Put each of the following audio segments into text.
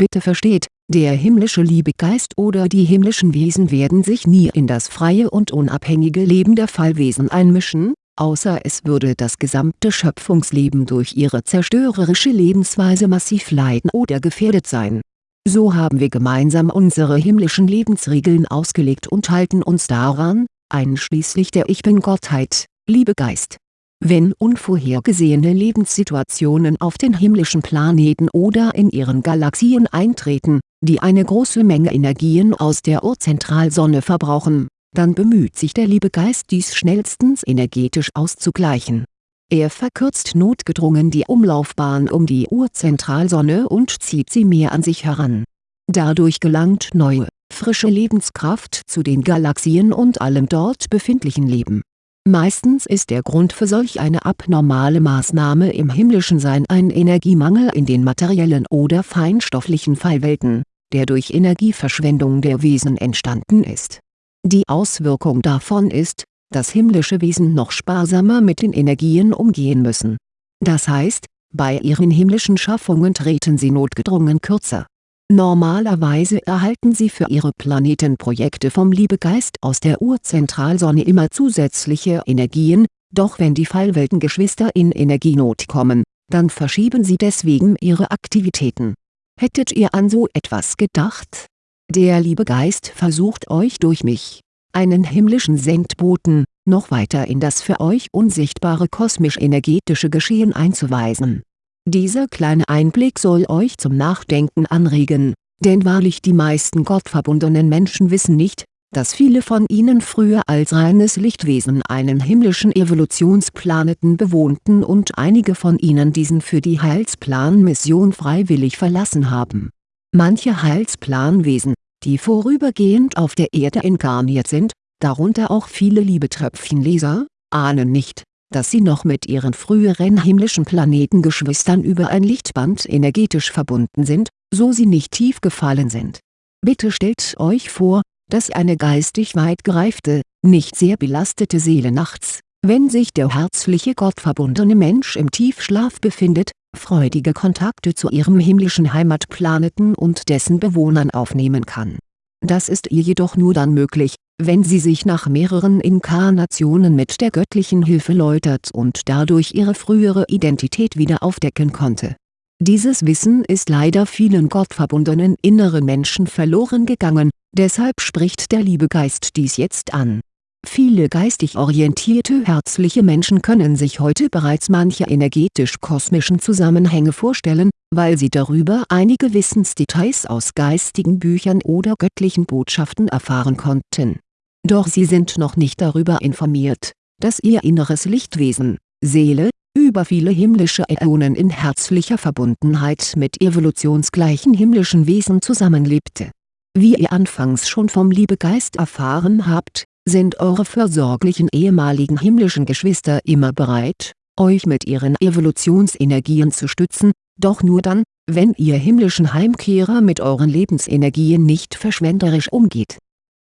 Bitte versteht, der himmlische Liebegeist oder die himmlischen Wesen werden sich nie in das freie und unabhängige Leben der Fallwesen einmischen, außer es würde das gesamte Schöpfungsleben durch ihre zerstörerische Lebensweise massiv leiden oder gefährdet sein. So haben wir gemeinsam unsere himmlischen Lebensregeln ausgelegt und halten uns daran, einschließlich der Ich-Bin-Gottheit, Liebegeist. Wenn unvorhergesehene Lebenssituationen auf den himmlischen Planeten oder in ihren Galaxien eintreten, die eine große Menge Energien aus der Urzentralsonne verbrauchen dann bemüht sich der Liebegeist dies schnellstens energetisch auszugleichen. Er verkürzt notgedrungen die Umlaufbahn um die Urzentralsonne und zieht sie mehr an sich heran. Dadurch gelangt neue, frische Lebenskraft zu den Galaxien und allem dort befindlichen Leben. Meistens ist der Grund für solch eine abnormale Maßnahme im himmlischen Sein ein Energiemangel in den materiellen oder feinstofflichen Fallwelten, der durch Energieverschwendung der Wesen entstanden ist die Auswirkung davon ist, dass himmlische Wesen noch sparsamer mit den Energien umgehen müssen. Das heißt, bei ihren himmlischen Schaffungen treten sie notgedrungen kürzer. Normalerweise erhalten sie für ihre Planetenprojekte vom Liebegeist aus der Urzentralsonne immer zusätzliche Energien, doch wenn die Fallweltengeschwister in Energienot kommen, dann verschieben sie deswegen ihre Aktivitäten. Hättet ihr an so etwas gedacht der liebe Geist versucht euch durch mich, einen himmlischen Sendboten, noch weiter in das für euch unsichtbare kosmisch-energetische Geschehen einzuweisen. Dieser kleine Einblick soll euch zum Nachdenken anregen, denn wahrlich die meisten gottverbundenen Menschen wissen nicht, dass viele von ihnen früher als reines Lichtwesen einen himmlischen Evolutionsplaneten bewohnten und einige von ihnen diesen für die Heilsplanmission freiwillig verlassen haben. Manche Heilsplanwesen, die vorübergehend auf der Erde inkarniert sind, darunter auch viele Liebetröpfchenleser, ahnen nicht, dass sie noch mit ihren früheren himmlischen Planetengeschwistern über ein Lichtband energetisch verbunden sind, so sie nicht tief gefallen sind. Bitte stellt euch vor, dass eine geistig weit gereifte, nicht sehr belastete Seele nachts, wenn sich der herzliche gottverbundene Mensch im Tiefschlaf befindet, freudige Kontakte zu ihrem himmlischen Heimatplaneten und dessen Bewohnern aufnehmen kann. Das ist ihr jedoch nur dann möglich, wenn sie sich nach mehreren Inkarnationen mit der göttlichen Hilfe läutert und dadurch ihre frühere Identität wieder aufdecken konnte. Dieses Wissen ist leider vielen gottverbundenen inneren Menschen verloren gegangen, deshalb spricht der Liebegeist dies jetzt an Viele geistig orientierte herzliche Menschen können sich heute bereits manche energetisch-kosmischen Zusammenhänge vorstellen, weil sie darüber einige Wissensdetails aus geistigen Büchern oder göttlichen Botschaften erfahren konnten. Doch sie sind noch nicht darüber informiert, dass ihr inneres Lichtwesen, Seele, über viele himmlische Äonen in herzlicher Verbundenheit mit evolutionsgleichen himmlischen Wesen zusammenlebte. Wie ihr anfangs schon vom Liebegeist erfahren habt, sind eure fürsorglichen ehemaligen himmlischen Geschwister immer bereit, euch mit ihren Evolutionsenergien zu stützen, doch nur dann, wenn ihr himmlischen Heimkehrer mit euren Lebensenergien nicht verschwenderisch umgeht.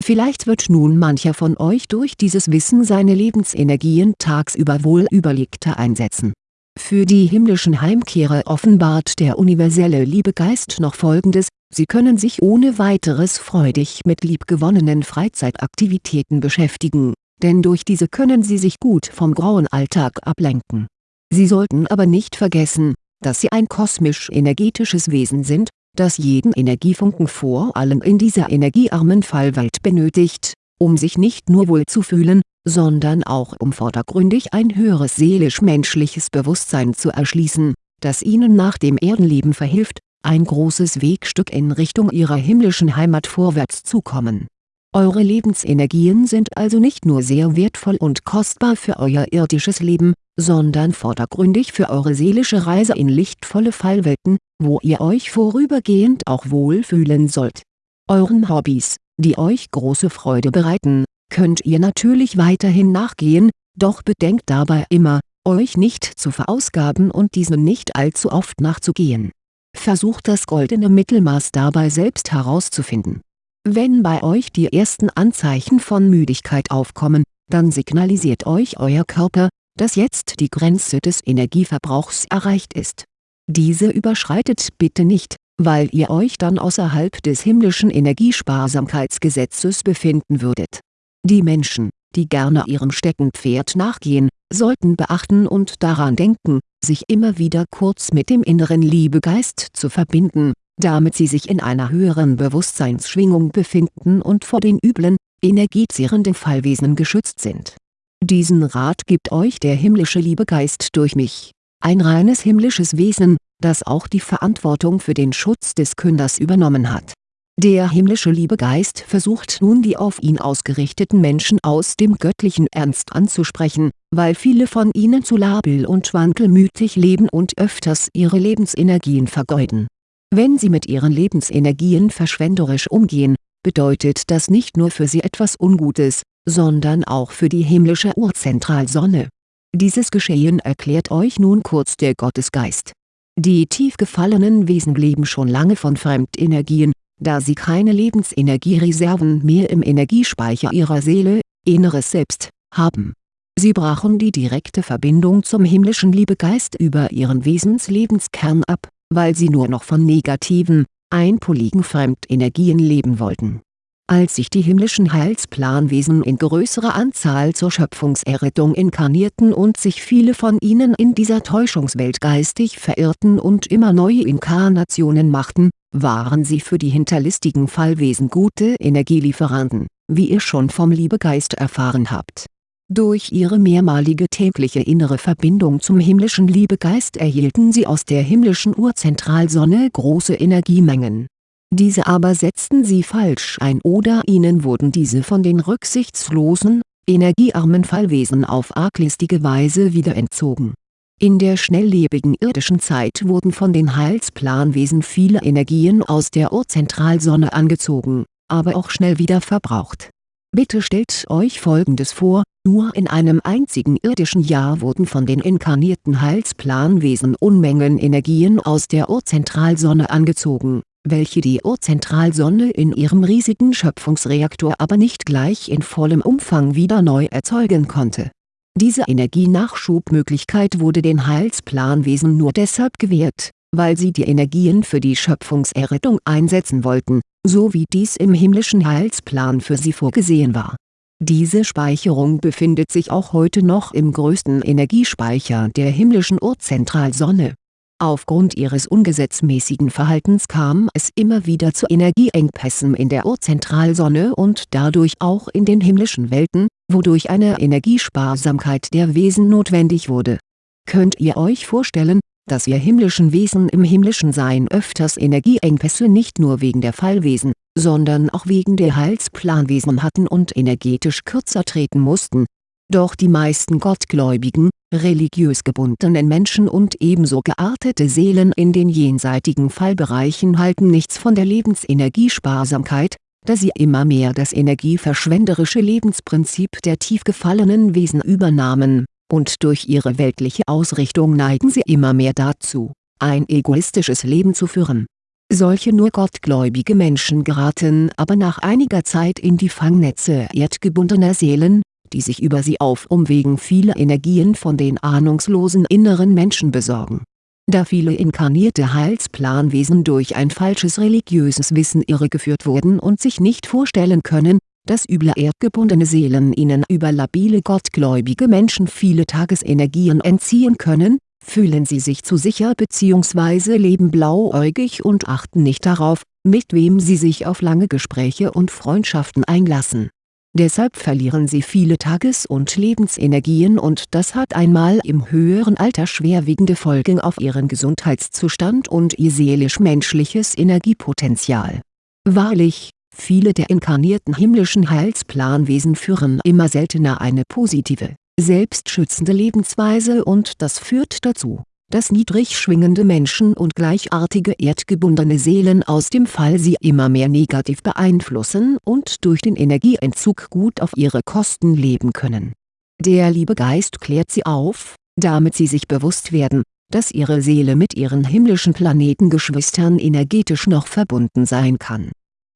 Vielleicht wird nun mancher von euch durch dieses Wissen seine Lebensenergien tagsüber wohl überlegter einsetzen. Für die himmlischen Heimkehrer offenbart der universelle Liebegeist noch folgendes, Sie können sich ohne weiteres freudig mit liebgewonnenen Freizeitaktivitäten beschäftigen, denn durch diese können Sie sich gut vom grauen Alltag ablenken. Sie sollten aber nicht vergessen, dass Sie ein kosmisch-energetisches Wesen sind, das jeden Energiefunken vor allem in dieser energiearmen Fallwelt benötigt, um sich nicht nur wohl zu fühlen, sondern auch um vordergründig ein höheres seelisch-menschliches Bewusstsein zu erschließen, das Ihnen nach dem Erdenleben verhilft, ein großes Wegstück in Richtung ihrer himmlischen Heimat vorwärts zu kommen. Eure Lebensenergien sind also nicht nur sehr wertvoll und kostbar für euer irdisches Leben, sondern vordergründig für eure seelische Reise in lichtvolle Fallwelten, wo ihr euch vorübergehend auch wohlfühlen sollt. Euren Hobbys, die euch große Freude bereiten, könnt ihr natürlich weiterhin nachgehen, doch bedenkt dabei immer, euch nicht zu verausgaben und diesen nicht allzu oft nachzugehen Versucht das goldene Mittelmaß dabei selbst herauszufinden. Wenn bei euch die ersten Anzeichen von Müdigkeit aufkommen, dann signalisiert euch euer Körper, dass jetzt die Grenze des Energieverbrauchs erreicht ist. Diese überschreitet bitte nicht, weil ihr euch dann außerhalb des himmlischen Energiesparsamkeitsgesetzes befinden würdet. Die Menschen, die gerne ihrem Steckenpferd nachgehen, sollten beachten und daran denken, sich immer wieder kurz mit dem inneren Liebegeist zu verbinden, damit sie sich in einer höheren Bewusstseinsschwingung befinden und vor den üblen, energiezehrenden Fallwesen geschützt sind. Diesen Rat gibt euch der himmlische Liebegeist durch mich, ein reines himmlisches Wesen, das auch die Verantwortung für den Schutz des Künders übernommen hat. Der himmlische Liebegeist versucht nun die auf ihn ausgerichteten Menschen aus dem göttlichen Ernst anzusprechen, weil viele von ihnen zu labil und wankelmütig leben und öfters ihre Lebensenergien vergeuden. Wenn sie mit ihren Lebensenergien verschwenderisch umgehen, bedeutet das nicht nur für sie etwas Ungutes, sondern auch für die himmlische Urzentralsonne. Dieses Geschehen erklärt euch nun kurz der Gottesgeist. Die tief gefallenen Wesen leben schon lange von Fremdenergien, da sie keine Lebensenergiereserven mehr im Energiespeicher ihrer Seele, inneres Selbst, haben. Sie brachen die direkte Verbindung zum himmlischen Liebegeist über ihren Wesenslebenskern ab, weil sie nur noch von negativen, einpoligen Fremdenergien leben wollten. Als sich die himmlischen Heilsplanwesen in größerer Anzahl zur Schöpfungserrettung inkarnierten und sich viele von ihnen in dieser Täuschungswelt geistig verirrten und immer neue Inkarnationen machten, waren sie für die hinterlistigen Fallwesen gute Energielieferanten, wie ihr schon vom Liebegeist erfahren habt. Durch ihre mehrmalige tägliche innere Verbindung zum himmlischen Liebegeist erhielten sie aus der himmlischen Urzentralsonne große Energiemengen. Diese aber setzten sie falsch ein oder ihnen wurden diese von den rücksichtslosen, energiearmen Fallwesen auf arglistige Weise wieder entzogen. In der schnelllebigen irdischen Zeit wurden von den Heilsplanwesen viele Energien aus der Urzentralsonne angezogen, aber auch schnell wieder verbraucht. Bitte stellt euch folgendes vor, nur in einem einzigen irdischen Jahr wurden von den inkarnierten Heilsplanwesen Unmengen Energien aus der Urzentralsonne angezogen, welche die Urzentralsonne in ihrem riesigen Schöpfungsreaktor aber nicht gleich in vollem Umfang wieder neu erzeugen konnte. Diese Energienachschubmöglichkeit wurde den Heilsplanwesen nur deshalb gewährt, weil sie die Energien für die Schöpfungserrettung einsetzen wollten, so wie dies im himmlischen Heilsplan für sie vorgesehen war. Diese Speicherung befindet sich auch heute noch im größten Energiespeicher der himmlischen Urzentralsonne. Aufgrund ihres ungesetzmäßigen Verhaltens kam es immer wieder zu Energieengpässen in der Urzentralsonne und dadurch auch in den himmlischen Welten, wodurch eine Energiesparsamkeit der Wesen notwendig wurde. Könnt ihr euch vorstellen, dass wir himmlischen Wesen im himmlischen Sein öfters Energieengpässe nicht nur wegen der Fallwesen, sondern auch wegen der Heilsplanwesen hatten und energetisch kürzer treten mussten. Doch die meisten gottgläubigen, religiös gebundenen Menschen und ebenso geartete Seelen in den jenseitigen Fallbereichen halten nichts von der Lebensenergiesparsamkeit, da sie immer mehr das energieverschwenderische Lebensprinzip der tief gefallenen Wesen übernahmen und durch ihre weltliche Ausrichtung neigen sie immer mehr dazu, ein egoistisches Leben zu führen. Solche nur gottgläubige Menschen geraten aber nach einiger Zeit in die Fangnetze erdgebundener Seelen, die sich über sie auf Umwegen viele Energien von den ahnungslosen inneren Menschen besorgen. Da viele inkarnierte Heilsplanwesen durch ein falsches religiöses Wissen irregeführt wurden und sich nicht vorstellen können, dass üble erdgebundene Seelen ihnen über labile gottgläubige Menschen viele Tagesenergien entziehen können, fühlen sie sich zu sicher bzw. leben blauäugig und achten nicht darauf, mit wem sie sich auf lange Gespräche und Freundschaften einlassen. Deshalb verlieren sie viele Tages- und Lebensenergien und das hat einmal im höheren Alter schwerwiegende Folgen auf ihren Gesundheitszustand und ihr seelisch-menschliches Energiepotenzial. Wahrlich, Viele der inkarnierten himmlischen Heilsplanwesen führen immer seltener eine positive, selbstschützende Lebensweise und das führt dazu, dass niedrig schwingende Menschen und gleichartige erdgebundene Seelen aus dem Fall sie immer mehr negativ beeinflussen und durch den Energieentzug gut auf ihre Kosten leben können. Der Liebegeist klärt sie auf, damit sie sich bewusst werden, dass ihre Seele mit ihren himmlischen Planetengeschwistern energetisch noch verbunden sein kann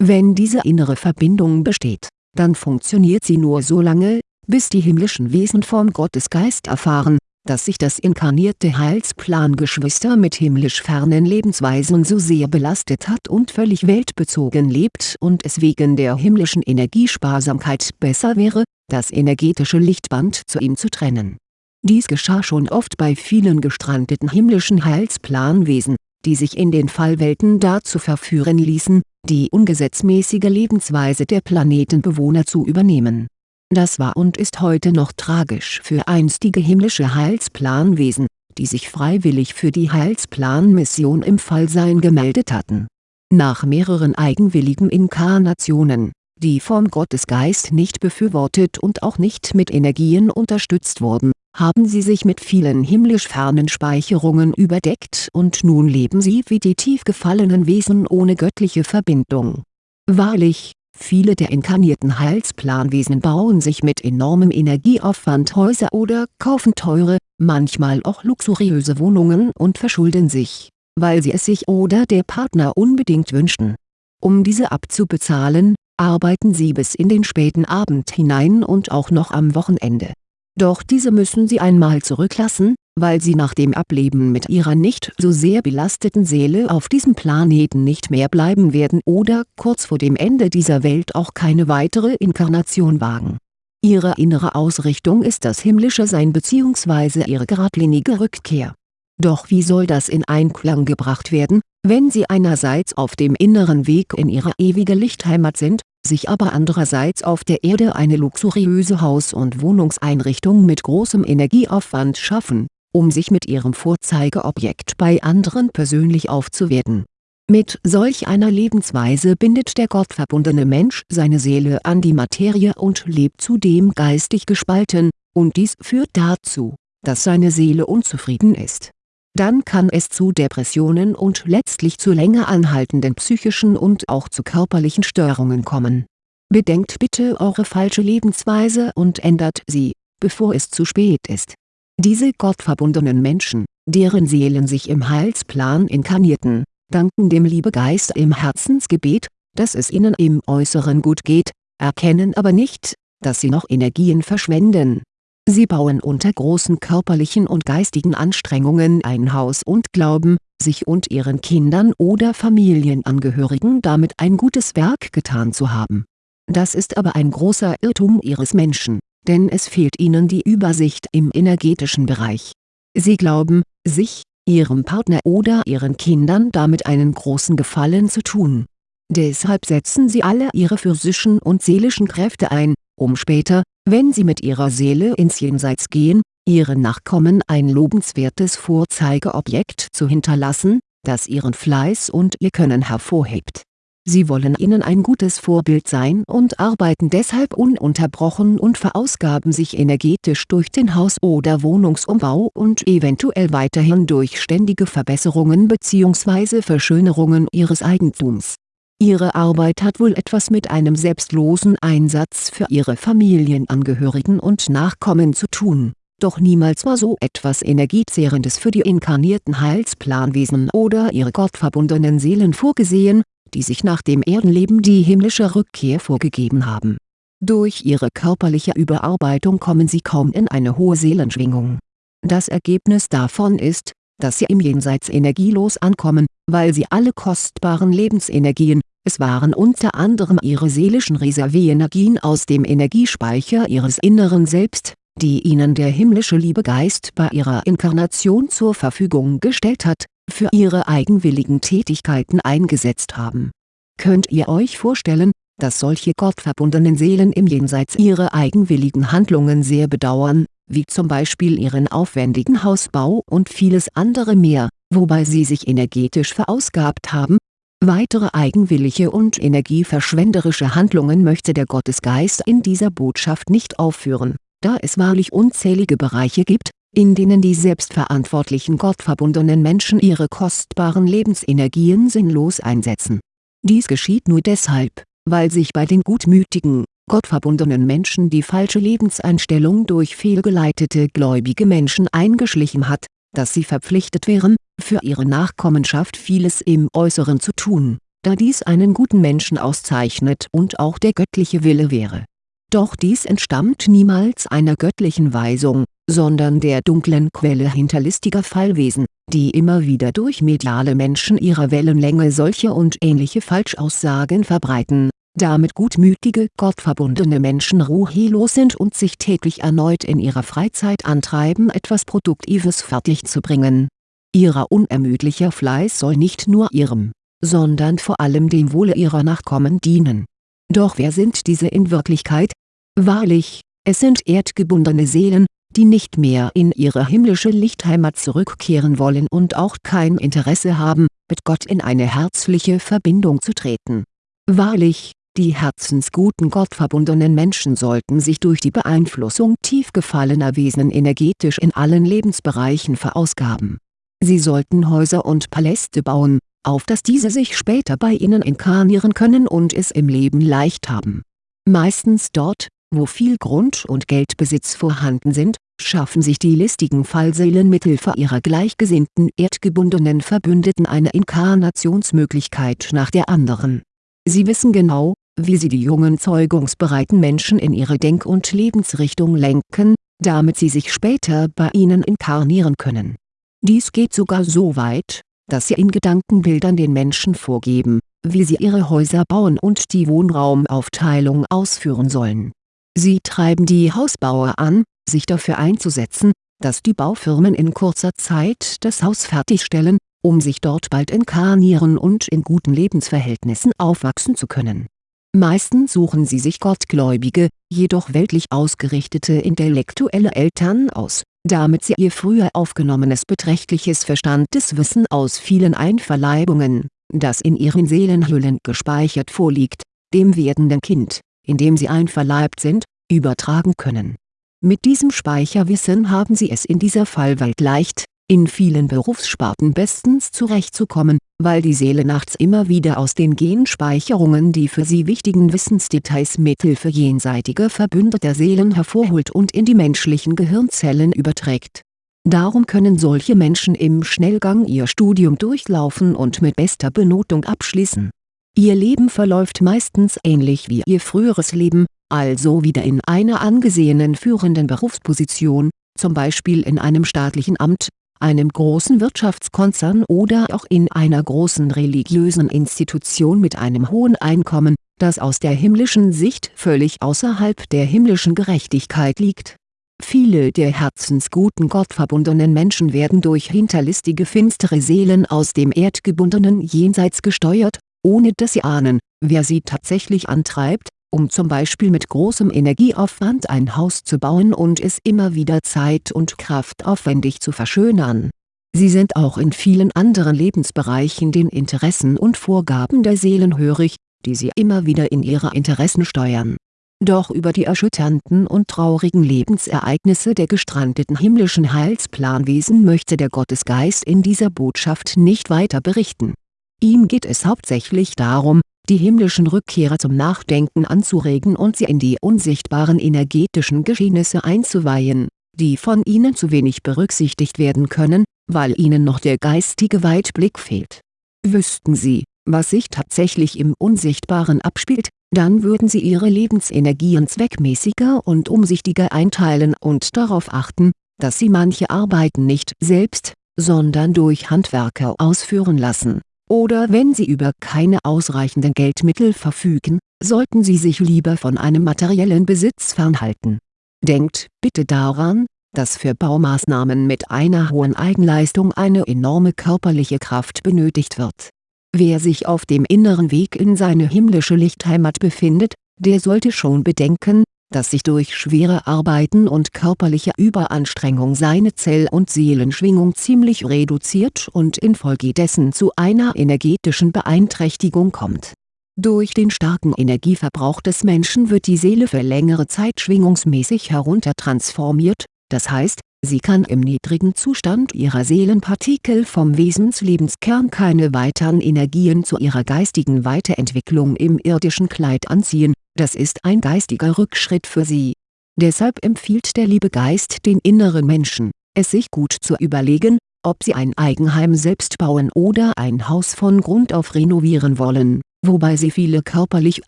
wenn diese innere Verbindung besteht, dann funktioniert sie nur so lange, bis die himmlischen Wesen vom Gottesgeist erfahren, dass sich das inkarnierte Heilsplan Geschwister mit himmlisch fernen Lebensweisen so sehr belastet hat und völlig weltbezogen lebt und es wegen der himmlischen Energiesparsamkeit besser wäre, das energetische Lichtband zu ihm zu trennen. Dies geschah schon oft bei vielen gestrandeten himmlischen Heilsplanwesen, die sich in den Fallwelten dazu verführen ließen, die ungesetzmäßige Lebensweise der Planetenbewohner zu übernehmen das war und ist heute noch tragisch für einstige himmlische Heilsplanwesen, die sich freiwillig für die Heilsplanmission im Fallsein gemeldet hatten. Nach mehreren eigenwilligen Inkarnationen, die vom Gottesgeist nicht befürwortet und auch nicht mit Energien unterstützt wurden, haben sie sich mit vielen himmlisch fernen Speicherungen überdeckt und nun leben sie wie die tief gefallenen Wesen ohne göttliche Verbindung. Wahrlich, Viele der inkarnierten Heilsplanwesen bauen sich mit enormem Energieaufwand Häuser oder kaufen teure, manchmal auch luxuriöse Wohnungen und verschulden sich, weil sie es sich oder der Partner unbedingt wünschten. Um diese abzubezahlen, arbeiten sie bis in den späten Abend hinein und auch noch am Wochenende. Doch diese müssen sie einmal zurücklassen, weil sie nach dem Ableben mit ihrer nicht so sehr belasteten Seele auf diesem Planeten nicht mehr bleiben werden oder kurz vor dem Ende dieser Welt auch keine weitere Inkarnation wagen. Ihre innere Ausrichtung ist das himmlische Sein bzw. ihre geradlinige Rückkehr. Doch wie soll das in Einklang gebracht werden, wenn sie einerseits auf dem inneren Weg in ihre ewige Lichtheimat sind, sich aber andererseits auf der Erde eine luxuriöse Haus- und Wohnungseinrichtung mit großem Energieaufwand schaffen um sich mit ihrem Vorzeigeobjekt bei anderen persönlich aufzuwerten. Mit solch einer Lebensweise bindet der gottverbundene Mensch seine Seele an die Materie und lebt zudem geistig gespalten, und dies führt dazu, dass seine Seele unzufrieden ist. Dann kann es zu Depressionen und letztlich zu länger anhaltenden psychischen und auch zu körperlichen Störungen kommen. Bedenkt bitte eure falsche Lebensweise und ändert sie, bevor es zu spät ist diese gottverbundenen Menschen, deren Seelen sich im Heilsplan inkarnierten, danken dem Liebegeist im Herzensgebet, dass es ihnen im Äußeren gut geht, erkennen aber nicht, dass sie noch Energien verschwenden. Sie bauen unter großen körperlichen und geistigen Anstrengungen ein Haus und glauben, sich und ihren Kindern oder Familienangehörigen damit ein gutes Werk getan zu haben. Das ist aber ein großer Irrtum ihres Menschen denn es fehlt ihnen die Übersicht im energetischen Bereich. Sie glauben, sich, ihrem Partner oder ihren Kindern damit einen großen Gefallen zu tun. Deshalb setzen sie alle ihre physischen und seelischen Kräfte ein, um später, wenn sie mit ihrer Seele ins Jenseits gehen, ihren Nachkommen ein lobenswertes Vorzeigeobjekt zu hinterlassen, das ihren Fleiß und ihr Können hervorhebt Sie wollen ihnen ein gutes Vorbild sein und arbeiten deshalb ununterbrochen und verausgaben sich energetisch durch den Haus- oder Wohnungsumbau und eventuell weiterhin durch ständige Verbesserungen bzw. Verschönerungen ihres Eigentums. Ihre Arbeit hat wohl etwas mit einem selbstlosen Einsatz für ihre Familienangehörigen und Nachkommen zu tun, doch niemals war so etwas Energiezehrendes für die inkarnierten Heilsplanwesen oder ihre gottverbundenen Seelen vorgesehen die sich nach dem Erdenleben die himmlische Rückkehr vorgegeben haben. Durch ihre körperliche Überarbeitung kommen sie kaum in eine hohe Seelenschwingung. Das Ergebnis davon ist, dass sie im Jenseits energielos ankommen, weil sie alle kostbaren Lebensenergien, es waren unter anderem ihre seelischen Reserveenergien aus dem Energiespeicher ihres inneren Selbst, die ihnen der himmlische Liebegeist bei ihrer Inkarnation zur Verfügung gestellt hat, für ihre eigenwilligen Tätigkeiten eingesetzt haben. Könnt ihr euch vorstellen, dass solche gottverbundenen Seelen im Jenseits ihre eigenwilligen Handlungen sehr bedauern, wie zum Beispiel ihren aufwendigen Hausbau und vieles andere mehr, wobei sie sich energetisch verausgabt haben? Weitere eigenwillige und energieverschwenderische Handlungen möchte der Gottesgeist in dieser Botschaft nicht aufführen, da es wahrlich unzählige Bereiche gibt, in denen die selbstverantwortlichen gottverbundenen Menschen ihre kostbaren Lebensenergien sinnlos einsetzen. Dies geschieht nur deshalb, weil sich bei den gutmütigen, gottverbundenen Menschen die falsche Lebenseinstellung durch fehlgeleitete gläubige Menschen eingeschlichen hat, dass sie verpflichtet wären, für ihre Nachkommenschaft vieles im Äußeren zu tun, da dies einen guten Menschen auszeichnet und auch der göttliche Wille wäre. Doch dies entstammt niemals einer göttlichen Weisung, sondern der dunklen Quelle hinterlistiger Fallwesen, die immer wieder durch mediale Menschen ihrer Wellenlänge solche und ähnliche Falschaussagen verbreiten, damit gutmütige gottverbundene Menschen ruhelos sind und sich täglich erneut in ihrer Freizeit antreiben etwas Produktives fertigzubringen. Ihrer unermüdlicher Fleiß soll nicht nur ihrem, sondern vor allem dem Wohle ihrer Nachkommen dienen. Doch wer sind diese in Wirklichkeit? Wahrlich, es sind erdgebundene Seelen, die nicht mehr in ihre himmlische Lichtheimat zurückkehren wollen und auch kein Interesse haben, mit Gott in eine herzliche Verbindung zu treten. Wahrlich, die herzensguten gottverbundenen Menschen sollten sich durch die Beeinflussung tief gefallener Wesen energetisch in allen Lebensbereichen verausgaben. Sie sollten Häuser und Paläste bauen, auf dass diese sich später bei ihnen inkarnieren können und es im Leben leicht haben. Meistens dort, wo viel Grund und Geldbesitz vorhanden sind, schaffen sich die listigen Fallseelen mithilfe ihrer gleichgesinnten erdgebundenen Verbündeten eine Inkarnationsmöglichkeit nach der anderen. Sie wissen genau, wie sie die jungen zeugungsbereiten Menschen in ihre Denk- und Lebensrichtung lenken, damit sie sich später bei ihnen inkarnieren können. Dies geht sogar so weit, dass sie in Gedankenbildern den Menschen vorgeben, wie sie ihre Häuser bauen und die Wohnraumaufteilung ausführen sollen. Sie treiben die Hausbauer an, sich dafür einzusetzen, dass die Baufirmen in kurzer Zeit das Haus fertigstellen, um sich dort bald inkarnieren und in guten Lebensverhältnissen aufwachsen zu können. Meistens suchen sie sich gottgläubige, jedoch weltlich ausgerichtete intellektuelle Eltern aus, damit sie ihr früher aufgenommenes beträchtliches Verstandeswissen aus vielen Einverleibungen, das in ihren Seelenhüllen gespeichert vorliegt, dem werdenden Kind, in dem sie einverleibt sind, übertragen können. Mit diesem Speicherwissen haben sie es in dieser Fallwelt leicht, in vielen Berufssparten bestens zurechtzukommen, weil die Seele nachts immer wieder aus den Genspeicherungen die für sie wichtigen Wissensdetails mithilfe jenseitiger verbündeter Seelen hervorholt und in die menschlichen Gehirnzellen überträgt. Darum können solche Menschen im Schnellgang ihr Studium durchlaufen und mit bester Benotung abschließen. Ihr Leben verläuft meistens ähnlich wie ihr früheres Leben, also wieder in einer angesehenen führenden Berufsposition, zum Beispiel in einem staatlichen Amt, einem großen Wirtschaftskonzern oder auch in einer großen religiösen Institution mit einem hohen Einkommen, das aus der himmlischen Sicht völlig außerhalb der himmlischen Gerechtigkeit liegt. Viele der herzensguten gottverbundenen Menschen werden durch hinterlistige finstere Seelen aus dem erdgebundenen Jenseits gesteuert, ohne dass sie ahnen, wer sie tatsächlich antreibt, um zum Beispiel mit großem Energieaufwand ein Haus zu bauen und es immer wieder zeit- und kraftaufwendig zu verschönern. Sie sind auch in vielen anderen Lebensbereichen den Interessen und Vorgaben der Seelen hörig, die sie immer wieder in ihre Interessen steuern. Doch über die erschütternden und traurigen Lebensereignisse der gestrandeten himmlischen Heilsplanwesen möchte der Gottesgeist in dieser Botschaft nicht weiter berichten. Ihm geht es hauptsächlich darum, die himmlischen Rückkehrer zum Nachdenken anzuregen und sie in die unsichtbaren energetischen Geschehnisse einzuweihen, die von ihnen zu wenig berücksichtigt werden können, weil ihnen noch der geistige Weitblick fehlt. Wüssten sie, was sich tatsächlich im Unsichtbaren abspielt, dann würden sie ihre Lebensenergien zweckmäßiger und umsichtiger einteilen und darauf achten, dass sie manche Arbeiten nicht selbst, sondern durch Handwerker ausführen lassen oder wenn Sie über keine ausreichenden Geldmittel verfügen, sollten Sie sich lieber von einem materiellen Besitz fernhalten. Denkt bitte daran, dass für Baumaßnahmen mit einer hohen Eigenleistung eine enorme körperliche Kraft benötigt wird. Wer sich auf dem inneren Weg in seine himmlische Lichtheimat befindet, der sollte schon bedenken, dass sich durch schwere Arbeiten und körperliche Überanstrengung seine Zell- und Seelenschwingung ziemlich reduziert und infolgedessen zu einer energetischen Beeinträchtigung kommt. Durch den starken Energieverbrauch des Menschen wird die Seele für längere Zeit schwingungsmäßig heruntertransformiert, das heißt, sie kann im niedrigen Zustand ihrer Seelenpartikel vom Wesenslebenskern keine weiteren Energien zu ihrer geistigen Weiterentwicklung im irdischen Kleid anziehen, das ist ein geistiger Rückschritt für sie. Deshalb empfiehlt der liebe Geist den inneren Menschen, es sich gut zu überlegen, ob sie ein Eigenheim selbst bauen oder ein Haus von Grund auf renovieren wollen, wobei sie viele körperlich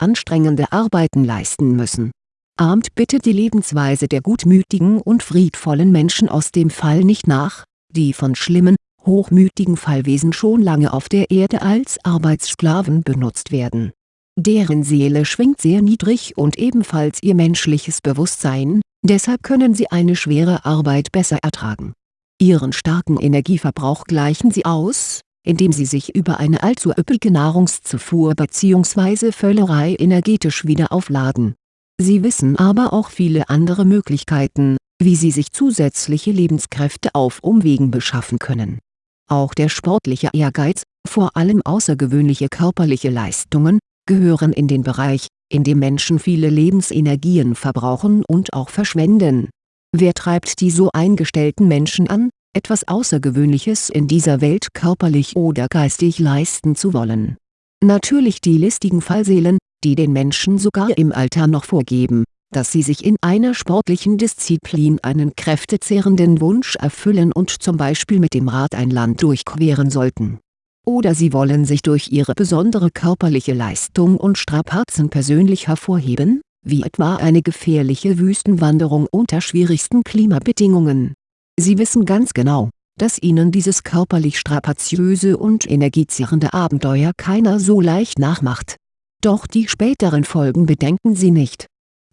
anstrengende Arbeiten leisten müssen ahmt bitte die Lebensweise der gutmütigen und friedvollen Menschen aus dem Fall nicht nach, die von schlimmen, hochmütigen Fallwesen schon lange auf der Erde als Arbeitssklaven benutzt werden. Deren Seele schwingt sehr niedrig und ebenfalls ihr menschliches Bewusstsein, deshalb können sie eine schwere Arbeit besser ertragen. Ihren starken Energieverbrauch gleichen sie aus, indem sie sich über eine allzu üppige Nahrungszufuhr bzw. Völlerei energetisch wieder aufladen. Sie wissen aber auch viele andere Möglichkeiten, wie sie sich zusätzliche Lebenskräfte auf Umwegen beschaffen können. Auch der sportliche Ehrgeiz, vor allem außergewöhnliche körperliche Leistungen, gehören in den Bereich, in dem Menschen viele Lebensenergien verbrauchen und auch verschwenden. Wer treibt die so eingestellten Menschen an, etwas Außergewöhnliches in dieser Welt körperlich oder geistig leisten zu wollen. Natürlich die listigen Fallseelen, die den Menschen sogar im Alter noch vorgeben, dass sie sich in einer sportlichen Disziplin einen kräftezehrenden Wunsch erfüllen und zum Beispiel mit dem Rad ein Land durchqueren sollten. Oder sie wollen sich durch ihre besondere körperliche Leistung und Strapazen persönlich hervorheben, wie etwa eine gefährliche Wüstenwanderung unter schwierigsten Klimabedingungen Sie wissen ganz genau, dass Ihnen dieses körperlich strapaziöse und energiezehrende Abenteuer keiner so leicht nachmacht. Doch die späteren Folgen bedenken Sie nicht.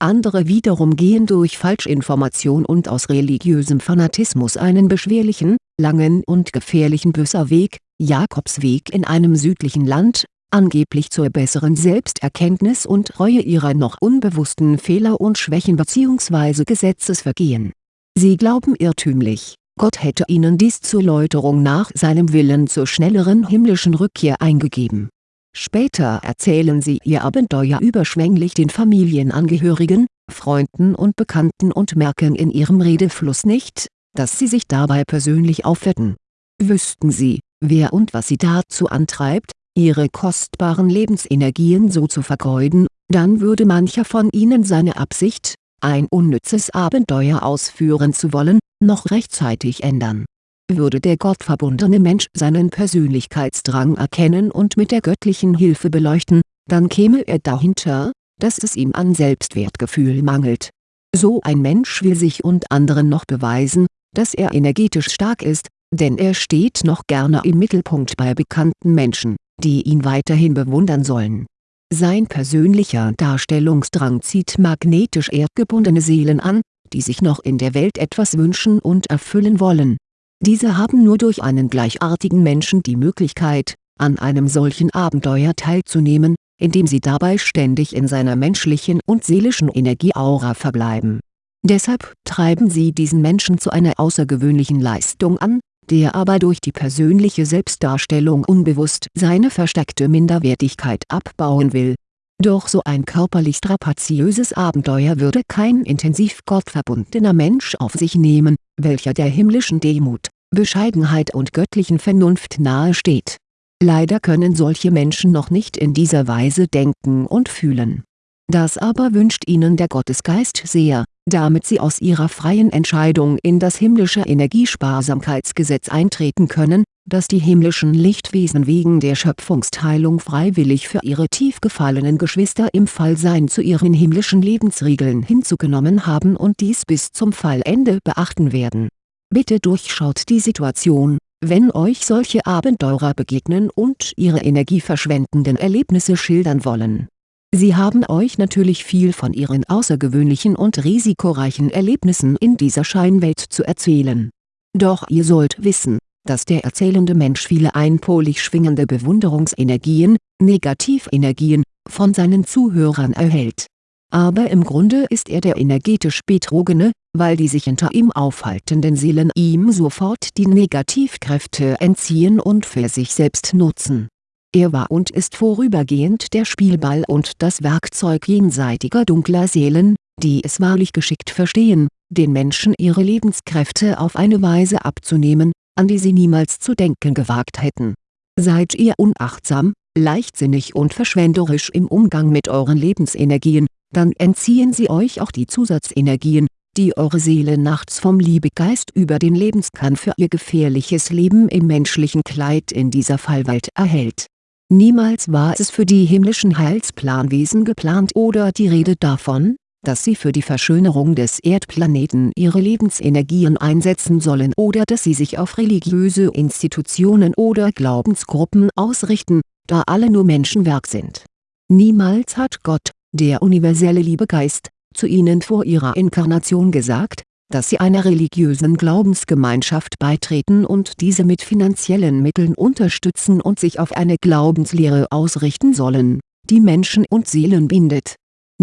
Andere wiederum gehen durch Falschinformation und aus religiösem Fanatismus einen beschwerlichen, langen und gefährlichen Büsserweg, Jakobsweg in einem südlichen Land, angeblich zur besseren Selbsterkenntnis und Reue ihrer noch unbewussten Fehler und Schwächen bzw. Gesetzesvergehen Sie glauben irrtümlich, Gott hätte ihnen dies zur Läuterung nach seinem Willen zur schnelleren himmlischen Rückkehr eingegeben. Später erzählen sie ihr Abenteuer überschwänglich den Familienangehörigen, Freunden und Bekannten und merken in ihrem Redefluss nicht, dass sie sich dabei persönlich aufwetten. Wüssten sie, wer und was sie dazu antreibt, ihre kostbaren Lebensenergien so zu vergeuden, dann würde mancher von ihnen seine Absicht, ein unnützes Abenteuer ausführen zu wollen, noch rechtzeitig ändern. Würde der gottverbundene Mensch seinen Persönlichkeitsdrang erkennen und mit der göttlichen Hilfe beleuchten, dann käme er dahinter, dass es ihm an Selbstwertgefühl mangelt. So ein Mensch will sich und anderen noch beweisen, dass er energetisch stark ist, denn er steht noch gerne im Mittelpunkt bei bekannten Menschen, die ihn weiterhin bewundern sollen sein persönlicher Darstellungsdrang zieht magnetisch erdgebundene Seelen an, die sich noch in der Welt etwas wünschen und erfüllen wollen. Diese haben nur durch einen gleichartigen Menschen die Möglichkeit, an einem solchen Abenteuer teilzunehmen, indem sie dabei ständig in seiner menschlichen und seelischen Energieaura verbleiben. Deshalb treiben sie diesen Menschen zu einer außergewöhnlichen Leistung an, der aber durch die persönliche Selbstdarstellung unbewusst seine versteckte Minderwertigkeit abbauen will. Doch so ein körperlich strapaziöses Abenteuer würde kein intensiv gottverbundener Mensch auf sich nehmen, welcher der himmlischen Demut, Bescheidenheit und göttlichen Vernunft nahe steht. Leider können solche Menschen noch nicht in dieser Weise denken und fühlen. Das aber wünscht ihnen der Gottesgeist sehr, damit sie aus ihrer freien Entscheidung in das himmlische Energiesparsamkeitsgesetz eintreten können, das die himmlischen Lichtwesen wegen der Schöpfungsteilung freiwillig für ihre tief gefallenen Geschwister im Fallsein zu ihren himmlischen Lebensregeln hinzugenommen haben und dies bis zum Fallende beachten werden. Bitte durchschaut die Situation, wenn euch solche Abenteurer begegnen und ihre energieverschwendenden Erlebnisse schildern wollen Sie haben euch natürlich viel von Ihren außergewöhnlichen und risikoreichen Erlebnissen in dieser Scheinwelt zu erzählen. Doch ihr sollt wissen, dass der erzählende Mensch viele einpolig schwingende Bewunderungsenergien, Negativenergien, von seinen Zuhörern erhält. Aber im Grunde ist er der energetisch Betrogene, weil die sich hinter ihm aufhaltenden Seelen ihm sofort die Negativkräfte entziehen und für sich selbst nutzen er war und ist vorübergehend der Spielball und das Werkzeug jenseitiger dunkler Seelen, die es wahrlich geschickt verstehen, den Menschen ihre Lebenskräfte auf eine Weise abzunehmen, an die sie niemals zu denken gewagt hätten. Seid ihr unachtsam, leichtsinnig und verschwenderisch im Umgang mit euren Lebensenergien, dann entziehen sie euch auch die Zusatzenergien, die eure Seele nachts vom Liebegeist über den Lebenskern für ihr gefährliches Leben im menschlichen Kleid in dieser Fallwelt erhält Niemals war es für die himmlischen Heilsplanwesen geplant oder die Rede davon, dass sie für die Verschönerung des Erdplaneten ihre Lebensenergien einsetzen sollen oder dass sie sich auf religiöse Institutionen oder Glaubensgruppen ausrichten, da alle nur Menschenwerk sind. Niemals hat Gott, der universelle Liebegeist, zu ihnen vor ihrer Inkarnation gesagt, dass sie einer religiösen Glaubensgemeinschaft beitreten und diese mit finanziellen Mitteln unterstützen und sich auf eine Glaubenslehre ausrichten sollen, die Menschen und Seelen bindet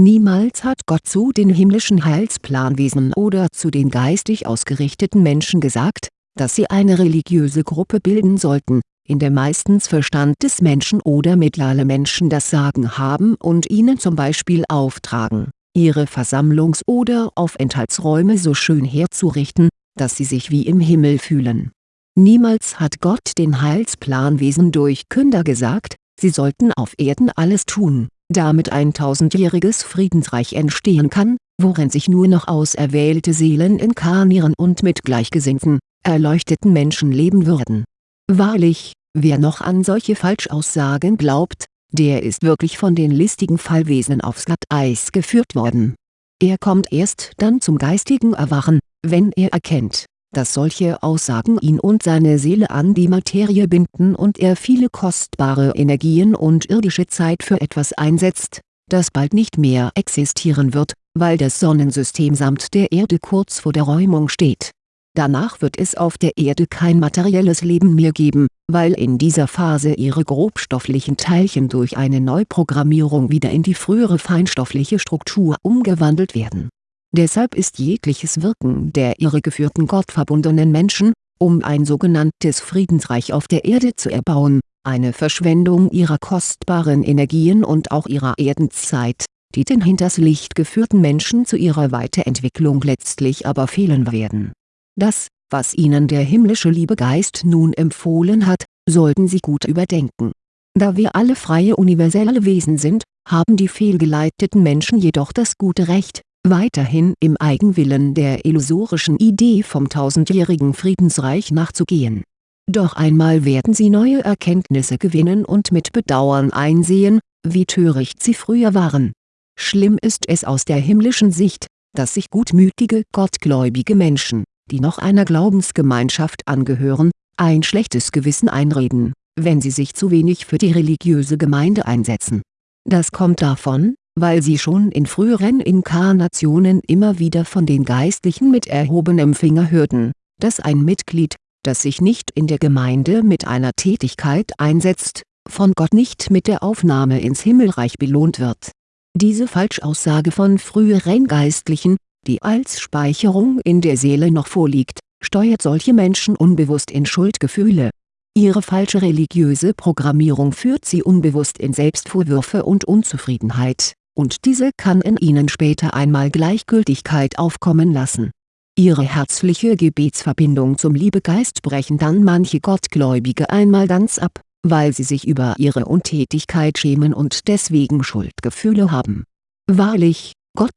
Niemals hat Gott zu den himmlischen Heilsplanwesen oder zu den geistig ausgerichteten Menschen gesagt, dass sie eine religiöse Gruppe bilden sollten, in der meistens Verstand des Menschen oder mediale Menschen das Sagen haben und ihnen zum Beispiel auftragen, ihre Versammlungs- oder Aufenthaltsräume so schön herzurichten, dass sie sich wie im Himmel fühlen. Niemals hat Gott den Heilsplanwesen durch Künder gesagt, sie sollten auf Erden alles tun damit ein tausendjähriges Friedensreich entstehen kann, worin sich nur noch auserwählte Seelen inkarnieren und mit gleichgesinnten, erleuchteten Menschen leben würden. Wahrlich, wer noch an solche Falschaussagen glaubt, der ist wirklich von den listigen Fallwesen aufs Glatteis geführt worden. Er kommt erst dann zum geistigen Erwachen, wenn er erkennt dass solche Aussagen ihn und seine Seele an die Materie binden und er viele kostbare Energien und irdische Zeit für etwas einsetzt, das bald nicht mehr existieren wird, weil das Sonnensystem samt der Erde kurz vor der Räumung steht. Danach wird es auf der Erde kein materielles Leben mehr geben, weil in dieser Phase ihre grobstofflichen Teilchen durch eine Neuprogrammierung wieder in die frühere feinstoffliche Struktur umgewandelt werden Deshalb ist jegliches Wirken der irregeführten gottverbundenen Menschen, um ein sogenanntes Friedensreich auf der Erde zu erbauen, eine Verschwendung ihrer kostbaren Energien und auch ihrer Erdenszeit, die den hinters Licht geführten Menschen zu ihrer Weiterentwicklung letztlich aber fehlen werden. Das, was ihnen der himmlische Liebegeist nun empfohlen hat, sollten sie gut überdenken. Da wir alle freie universelle Wesen sind, haben die fehlgeleiteten Menschen jedoch das gute Recht, weiterhin im Eigenwillen der illusorischen Idee vom tausendjährigen Friedensreich nachzugehen. Doch einmal werden sie neue Erkenntnisse gewinnen und mit Bedauern einsehen, wie töricht sie früher waren. Schlimm ist es aus der himmlischen Sicht, dass sich gutmütige gottgläubige Menschen, die noch einer Glaubensgemeinschaft angehören, ein schlechtes Gewissen einreden, wenn sie sich zu wenig für die religiöse Gemeinde einsetzen. Das kommt davon, weil sie schon in früheren Inkarnationen immer wieder von den Geistlichen mit erhobenem Finger hörten, dass ein Mitglied, das sich nicht in der Gemeinde mit einer Tätigkeit einsetzt, von Gott nicht mit der Aufnahme ins Himmelreich belohnt wird. Diese Falschaussage von früheren Geistlichen, die als Speicherung in der Seele noch vorliegt, steuert solche Menschen unbewusst in Schuldgefühle. Ihre falsche religiöse Programmierung führt sie unbewusst in Selbstvorwürfe und Unzufriedenheit und diese kann in ihnen später einmal Gleichgültigkeit aufkommen lassen. Ihre herzliche Gebetsverbindung zum Liebegeist brechen dann manche Gottgläubige einmal ganz ab, weil sie sich über ihre Untätigkeit schämen und deswegen Schuldgefühle haben. Wahrlich, Gott,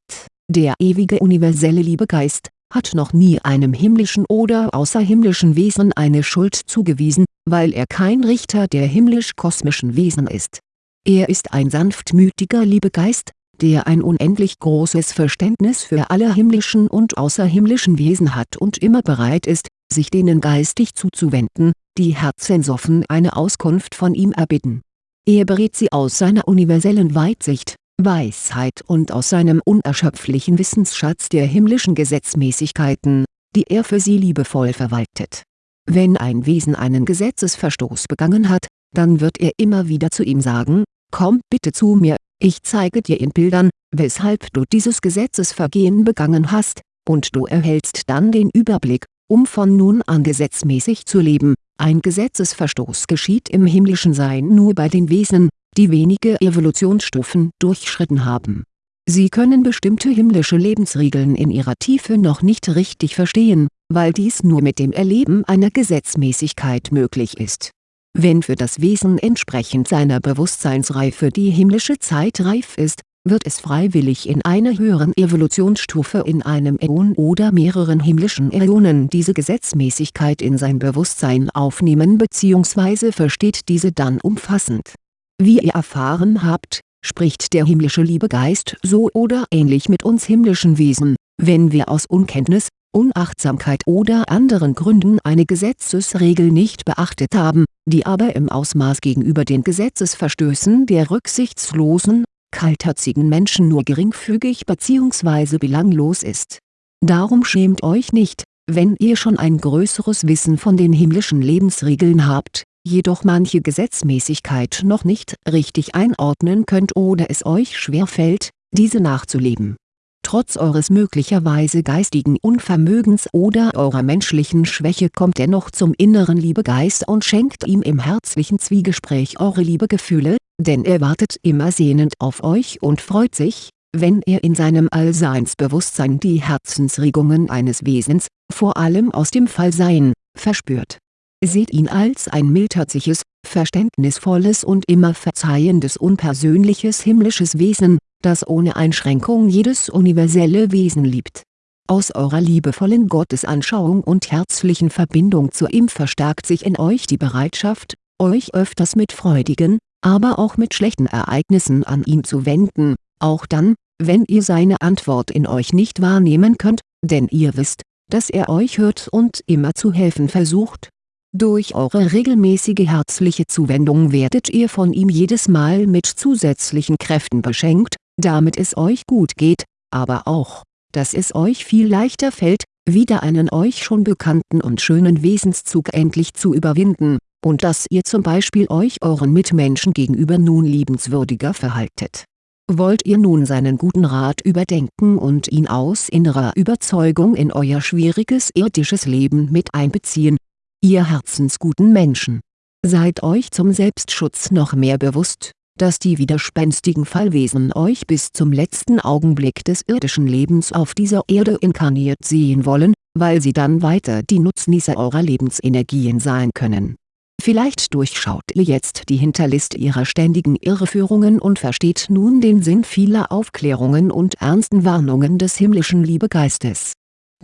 der ewige universelle Liebegeist, hat noch nie einem himmlischen oder außerhimmlischen Wesen eine Schuld zugewiesen, weil er kein Richter der himmlisch-kosmischen Wesen ist er ist ein sanftmütiger Liebegeist, der ein unendlich großes Verständnis für alle himmlischen und außerhimmlischen Wesen hat und immer bereit ist, sich denen geistig zuzuwenden, die herzensoffen eine Auskunft von ihm erbitten. Er berät sie aus seiner universellen Weitsicht, Weisheit und aus seinem unerschöpflichen Wissensschatz der himmlischen Gesetzmäßigkeiten, die er für sie liebevoll verwaltet. Wenn ein Wesen einen Gesetzesverstoß begangen hat, dann wird er immer wieder zu ihm sagen, Komm bitte zu mir, ich zeige dir in Bildern, weshalb du dieses Gesetzesvergehen begangen hast, und du erhältst dann den Überblick, um von nun an gesetzmäßig zu leben. Ein Gesetzesverstoß geschieht im himmlischen Sein nur bei den Wesen, die wenige Evolutionsstufen durchschritten haben. Sie können bestimmte himmlische Lebensregeln in ihrer Tiefe noch nicht richtig verstehen, weil dies nur mit dem Erleben einer Gesetzmäßigkeit möglich ist wenn für das Wesen entsprechend seiner Bewusstseinsreife die himmlische Zeit reif ist, wird es freiwillig in einer höheren Evolutionsstufe in einem Äon oder mehreren himmlischen Äonen diese Gesetzmäßigkeit in sein Bewusstsein aufnehmen bzw. versteht diese dann umfassend. Wie ihr erfahren habt, spricht der himmlische Liebegeist so oder ähnlich mit uns himmlischen Wesen, wenn wir aus Unkenntnis, Unachtsamkeit oder anderen Gründen eine Gesetzesregel nicht beachtet haben, die aber im Ausmaß gegenüber den Gesetzesverstößen der rücksichtslosen, kaltherzigen Menschen nur geringfügig bzw. belanglos ist. Darum schämt euch nicht, wenn ihr schon ein größeres Wissen von den himmlischen Lebensregeln habt, jedoch manche Gesetzmäßigkeit noch nicht richtig einordnen könnt oder es euch schwerfällt, diese nachzuleben Trotz eures möglicherweise geistigen Unvermögens oder eurer menschlichen Schwäche kommt dennoch zum inneren Liebegeist und schenkt ihm im herzlichen Zwiegespräch eure Liebegefühle, denn er wartet immer sehnend auf euch und freut sich, wenn er in seinem Allseinsbewusstsein die Herzensregungen eines Wesens, vor allem aus dem Fallsein, verspürt. Seht ihn als ein mildherziges, verständnisvolles und immer verzeihendes unpersönliches himmlisches Wesen, das ohne Einschränkung jedes universelle Wesen liebt. Aus eurer liebevollen Gottesanschauung und herzlichen Verbindung zu ihm verstärkt sich in euch die Bereitschaft, euch öfters mit freudigen, aber auch mit schlechten Ereignissen an ihn zu wenden, auch dann, wenn ihr seine Antwort in euch nicht wahrnehmen könnt, denn ihr wisst, dass er euch hört und immer zu helfen versucht durch eure regelmäßige herzliche Zuwendung werdet ihr von ihm jedes Mal mit zusätzlichen Kräften beschenkt, damit es euch gut geht, aber auch, dass es euch viel leichter fällt, wieder einen euch schon bekannten und schönen Wesenszug endlich zu überwinden, und dass ihr zum Beispiel euch euren Mitmenschen gegenüber nun liebenswürdiger verhaltet. Wollt ihr nun seinen guten Rat überdenken und ihn aus innerer Überzeugung in euer schwieriges irdisches Leben mit einbeziehen, ihr herzensguten Menschen. Seid euch zum Selbstschutz noch mehr bewusst, dass die widerspenstigen Fallwesen euch bis zum letzten Augenblick des irdischen Lebens auf dieser Erde inkarniert sehen wollen, weil sie dann weiter die Nutznießer eurer Lebensenergien sein können. Vielleicht durchschaut ihr jetzt die Hinterliste ihrer ständigen Irreführungen und versteht nun den Sinn vieler Aufklärungen und ernsten Warnungen des himmlischen Liebegeistes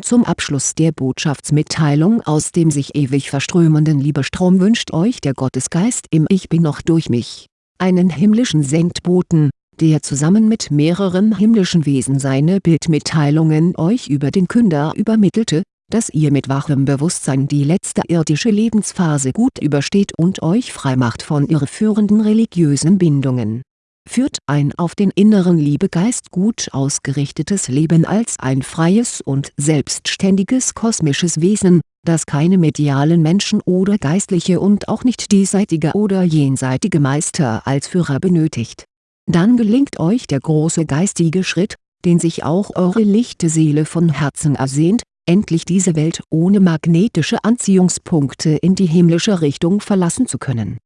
zum Abschluss der Botschaftsmitteilung aus dem sich ewig verströmenden Liebestrom wünscht euch der Gottesgeist im Ich Bin noch durch mich, einen himmlischen Sendboten, der zusammen mit mehreren himmlischen Wesen seine Bildmitteilungen euch über den Künder übermittelte, dass ihr mit wachem Bewusstsein die letzte irdische Lebensphase gut übersteht und euch freimacht von irreführenden religiösen Bindungen. Führt ein auf den inneren Liebegeist gut ausgerichtetes Leben als ein freies und selbstständiges kosmisches Wesen, das keine medialen Menschen oder geistliche und auch nicht diesseitige oder jenseitige Meister als Führer benötigt. Dann gelingt euch der große geistige Schritt, den sich auch eure lichte Seele von Herzen ersehnt, endlich diese Welt ohne magnetische Anziehungspunkte in die himmlische Richtung verlassen zu können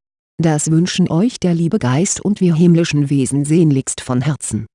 das wünschen euch der liebe Geist und wir himmlischen Wesen sehnlichst von Herzen